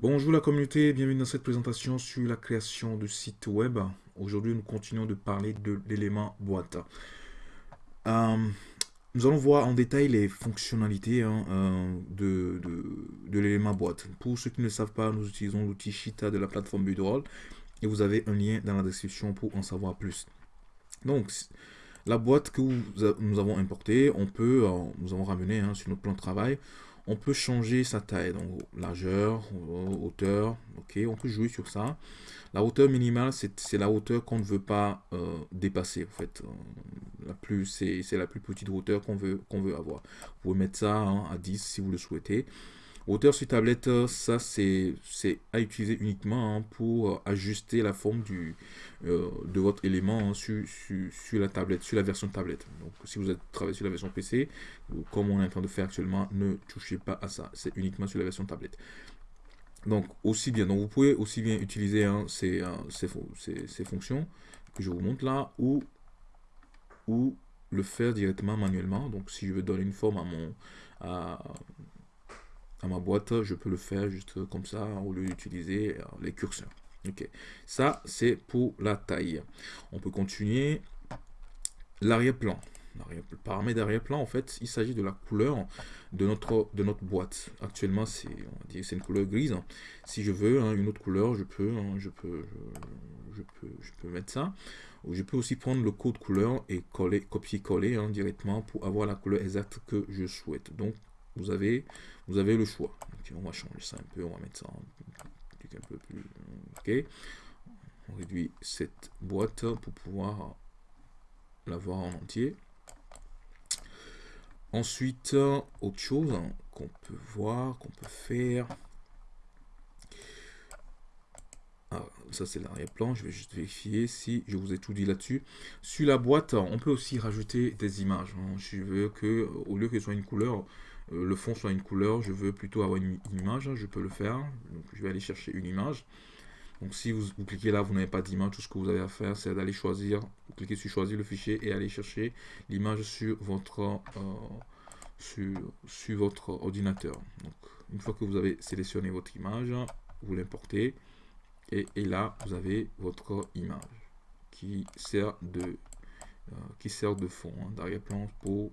Bonjour la communauté, bienvenue dans cette présentation sur la création de sites web. Aujourd'hui, nous continuons de parler de l'élément boîte. Euh, nous allons voir en détail les fonctionnalités hein, euh, de, l'élément boîte. Pour ceux qui ne le savent pas, nous utilisons l'outil Shita de la plateforme Budroll et vous avez un lien dans la description pour en savoir plus. Donc, la boîte que nous avons importée, on peut, euh, nous avons ramené hein, sur notre plan de travail, on peut changer sa taille, donc largeur, hauteur, ok, on peut jouer sur ça. La hauteur minimale, c'est la hauteur qu'on ne veut pas euh, dépasser, en fait. Euh, c'est la plus petite hauteur qu'on veut, qu'on veut avoir. Vous pouvez mettre ça hein, à 10 si vous le souhaitez. Hauteur sur tablette, euh, ça c'est à utiliser uniquement hein, pour euh, ajuster la forme du, euh, de votre élément hein, sur, sur, la tablette, sur la version tablette. Donc si vous êtes travaillé sur la version PC, comme on est en train de faire actuellement, ne touchez pas à ça. C'est uniquement sur la version tablette. Donc aussi bien, donc vous pouvez aussi bien utiliser hein, ces, ces, ces, fonctions que je vous montre là, ou, ou le faire directement manuellement. Donc si je veux donner une forme à mon... À, ma boîte, je peux le faire juste comme ça au lieu d'utiliser euh, les curseurs. Ok, ça c'est pour la taille. On peut continuer l'arrière-plan. Paramètre d'arrière-plan, en fait, il s'agit de la couleur de notre, de notre boîte. Actuellement, c'est une couleur grise. Si je veux hein, une autre couleur, je peux, hein, je, peux, je, peux, je peux mettre ça. Je peux aussi prendre le code couleur et coller, copier-coller hein, directement pour avoir la couleur exacte que je souhaite. Donc, vous avez, vous avez le choix. on va changer ça un peu, on va mettre ça un peu plus... Ok. On réduit cette boîte pour pouvoir la voir en entier. Ensuite, autre chose qu'on peut voir, qu'on peut faire. Ah, ça c'est l'arrière-plan, je vais juste vérifier si je vous ai tout dit là-dessus. Sur la boîte, on peut aussi rajouter des images. Je veux que, au lieu que ce soit une couleur, le fond soit une couleur, je veux plutôt avoir une, image, je peux le faire. Donc je vais aller chercher une image. Donc si vous, cliquez là, vous n'avez pas d'image, tout ce que vous avez à faire, c'est d'aller choisir, vous cliquez sur choisir le fichier et aller chercher l'image sur votre euh, sur, votre ordinateur. Donc une fois que vous avez sélectionné votre image, vous l'importez et, là vous avez votre image qui sert de euh, qui sert de fond hein, d'arrière-plan pour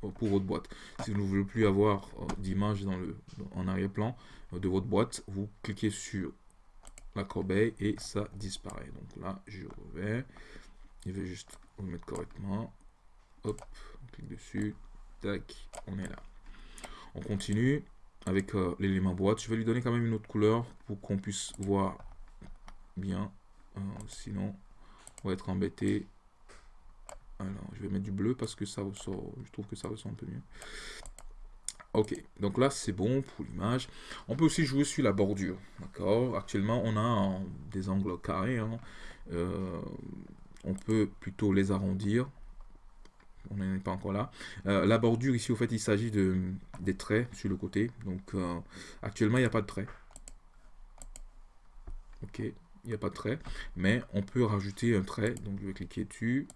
pour votre boîte. Si vous ne voulez plus avoir euh, d'image dans le en arrière-plan euh, de votre boîte, vous cliquez sur la corbeille et ça disparaît. Donc là, je reviens. Je vais juste vous mettre correctement. Hop, on clique dessus. Tac, on est là. On continue avec euh, l'élément boîte. Je vais lui donner quand même une autre couleur pour qu'on puisse voir bien. sinon, on va être embêté alors, je vais mettre du bleu parce que ça ressort, je trouve que ça ressort un peu mieux. Ok, donc là c'est bon pour l'image. On peut aussi jouer sur la bordure, d'accord? Actuellement on a des angles carrés, hein. euh, on peut plutôt les arrondir. On n'est pas encore là. Euh, la bordure ici, au fait, il s'agit de des traits sur le côté. Donc euh, actuellement il n'y a pas de trait. Ok, il n'y a pas de trait, mais on peut rajouter un trait. Donc je vais cliquer dessus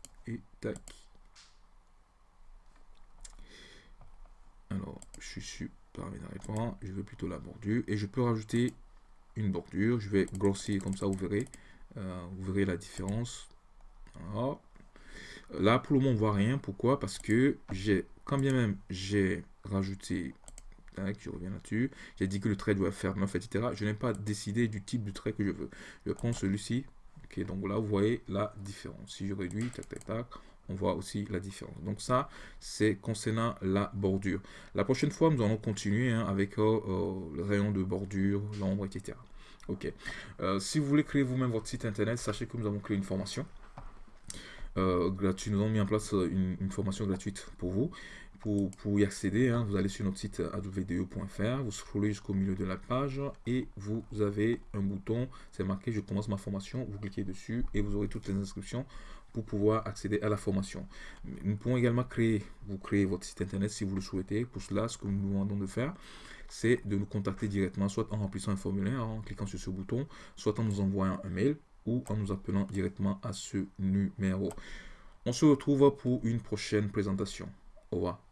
Alors, je suis sur paramètres je veux plutôt la bordure et je peux rajouter une bordure. Je vais grossir comme ça, vous verrez, euh, vous verrez la différence. Là, pour le moment, on voit rien. Pourquoi? Parce que j'ai, quand bien même j'ai rajouté, tac, je reviens là-dessus, j'ai dit que le trait doit faire 9, etc. Je n'ai pas décidé du type de trait que je veux. Je prends celui-ci. Donc là, vous voyez la différence. Si je réduis, tac, tac, tac, on voit aussi la différence. Donc ça, c'est concernant la bordure. La prochaine fois, nous allons continuer hein, avec euh, euh, le rayon de bordure, l'ombre, etc. Ok. Euh, si vous voulez créer vous-même votre site internet, sachez que nous avons créé une formation. gratuite. Nous avons mis en place une, formation gratuite pour vous. Pour, y accéder, hein, vous allez sur notre site advde.fr, vous scrollez jusqu'au milieu de la page et vous avez un bouton, c'est marqué je commence ma formation, vous cliquez dessus et vous aurez toutes les inscriptions pour pouvoir accéder à la formation. Nous pouvons également créer, vous créer votre site internet si vous le souhaitez. Pour cela, ce que nous nous demandons de faire, c'est de nous contacter directement, soit en remplissant un formulaire, en cliquant sur ce bouton, soit en nous envoyant un mail ou en nous appelant directement à ce numéro. On se retrouve pour une prochaine présentation. Au revoir.